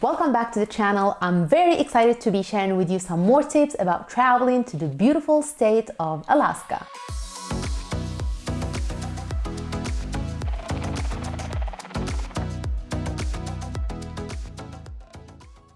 Welcome back to the channel. I'm very excited to be sharing with you some more tips about traveling to the beautiful state of Alaska.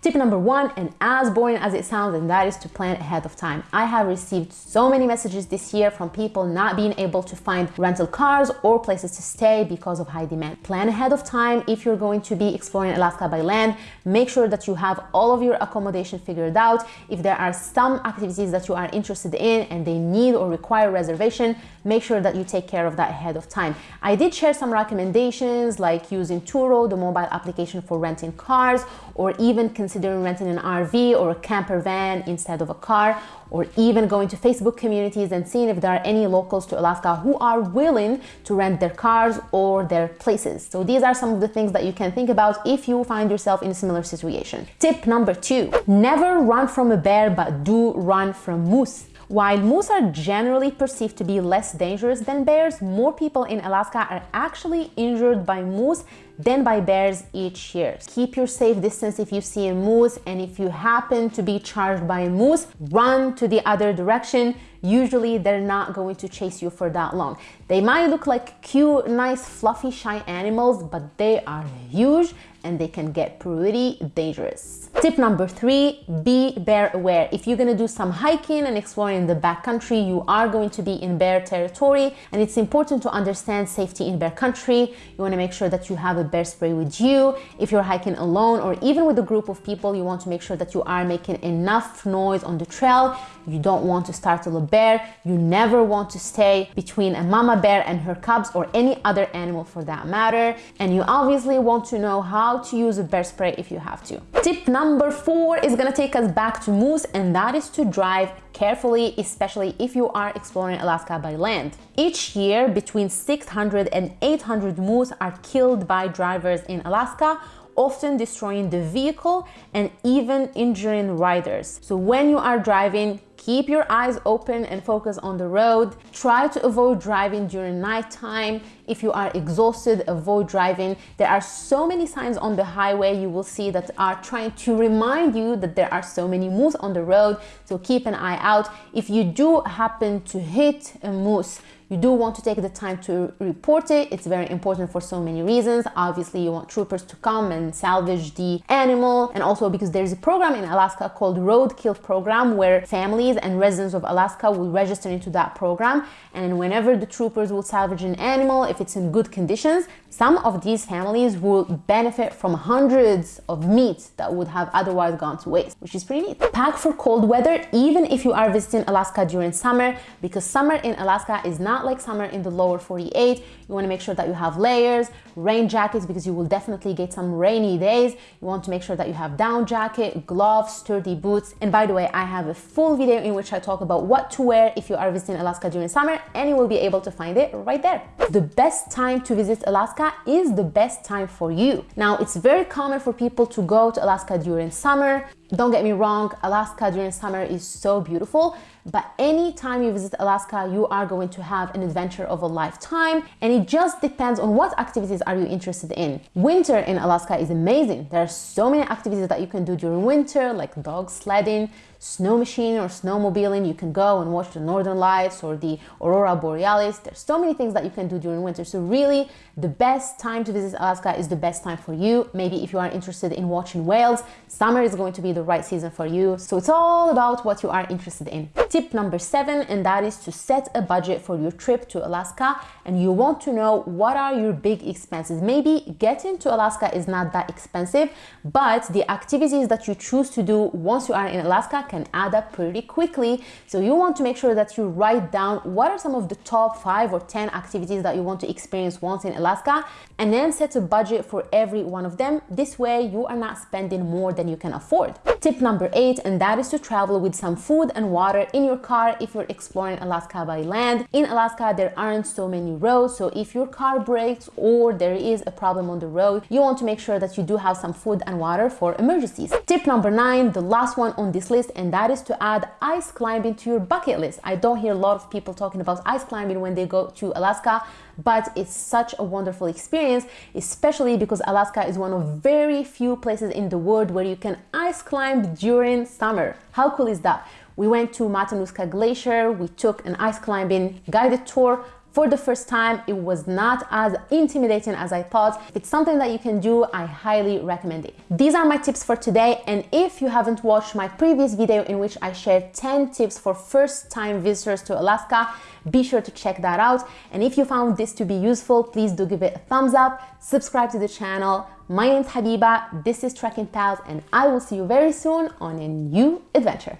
Tip number one, and as boring as it sounds, and that is to plan ahead of time. I have received so many messages this year from people not being able to find rental cars or places to stay because of high demand. Plan ahead of time if you're going to be exploring Alaska by land. Make sure that you have all of your accommodation figured out. If there are some activities that you are interested in and they need or require reservation, make sure that you take care of that ahead of time. I did share some recommendations like using Turo, the mobile application for renting cars, or even consider considering renting an RV or a camper van instead of a car, or even going to Facebook communities and seeing if there are any locals to Alaska who are willing to rent their cars or their places. So these are some of the things that you can think about if you find yourself in a similar situation. Tip number two, never run from a bear, but do run from moose. While moose are generally perceived to be less dangerous than bears, more people in Alaska are actually injured by moose than by bears each year. Keep your safe distance if you see a moose and if you happen to be charged by a moose, run to the other direction. Usually they're not going to chase you for that long. They might look like cute, nice, fluffy, shy animals, but they are huge and they can get pretty dangerous. Tip number three, be bear aware. If you're gonna do some hiking and exploring in the backcountry, you are going to be in bear territory and it's important to understand safety in bear country. You wanna make sure that you have a bear spray with you. If you're hiking alone or even with a group of people, you want to make sure that you are making enough noise on the trail. You don't want to startle a bear. You never want to stay between a mama bear and her cubs or any other animal for that matter. And you obviously want to know how how to use a bear spray if you have to. Tip number four is gonna take us back to moose and that is to drive carefully, especially if you are exploring Alaska by land. Each year, between 600 and 800 moose are killed by drivers in Alaska often destroying the vehicle and even injuring riders. So when you are driving, keep your eyes open and focus on the road. Try to avoid driving during nighttime. If you are exhausted, avoid driving. There are so many signs on the highway you will see that are trying to remind you that there are so many moose on the road. So keep an eye out. If you do happen to hit a moose, you do want to take the time to report it. It's very important for so many reasons. Obviously, you want troopers to come and salvage the animal. And also because there's a program in Alaska called Roadkill Program where families and residents of Alaska will register into that program. And whenever the troopers will salvage an animal, if it's in good conditions, some of these families will benefit from hundreds of meats that would have otherwise gone to waste, which is pretty neat. Pack for cold weather, even if you are visiting Alaska during summer, because summer in Alaska is not like summer in the lower 48. You want to make sure that you have layers, rain jackets because you will definitely get some rainy days. You want to make sure that you have down jacket, gloves, sturdy boots. And by the way, I have a full video in which I talk about what to wear if you are visiting Alaska during summer and you will be able to find it right there. The best time to visit Alaska is the best time for you. Now, it's very common for people to go to Alaska during summer. Don't get me wrong, Alaska during summer is so beautiful, but anytime you visit Alaska, you are going to have an adventure of a lifetime, and it just depends on what activities are you interested in. Winter in Alaska is amazing. There are so many activities that you can do during winter, like dog sledding, snow machine or snowmobiling. You can go and watch the northern lights or the aurora borealis. There's so many things that you can do during winter. So really the best time to visit Alaska is the best time for you. Maybe if you are interested in watching whales, summer is going to be the right season for you. So it's all about what you are interested in. Tip number seven, and that is to set a budget for your trip to Alaska. And you want to know what are your big expenses. Maybe getting to Alaska is not that expensive, but the activities that you choose to do once you are in Alaska can add up pretty quickly. So you want to make sure that you write down what are some of the top five or 10 activities that you want to experience once in Alaska and then set a budget for every one of them. This way you are not spending more than you can afford. Tip number eight, and that is to travel with some food and water in your car if you're exploring Alaska by land. In Alaska, there aren't so many roads, so if your car breaks or there is a problem on the road, you want to make sure that you do have some food and water for emergencies. Tip number nine, the last one on this list, and that is to add ice climbing to your bucket list. I don't hear a lot of people talking about ice climbing when they go to Alaska, but it's such a wonderful experience, especially because Alaska is one of very few places in the world where you can ice climb during summer. How cool is that? We went to Matanuska Glacier, we took an ice climbing guided tour for the first time. It was not as intimidating as I thought. If it's something that you can do, I highly recommend it. These are my tips for today. And if you haven't watched my previous video in which I shared 10 tips for first time visitors to Alaska, be sure to check that out. And if you found this to be useful, please do give it a thumbs up, subscribe to the channel. My name is Habiba, this is Trekking Pals, and I will see you very soon on a new adventure.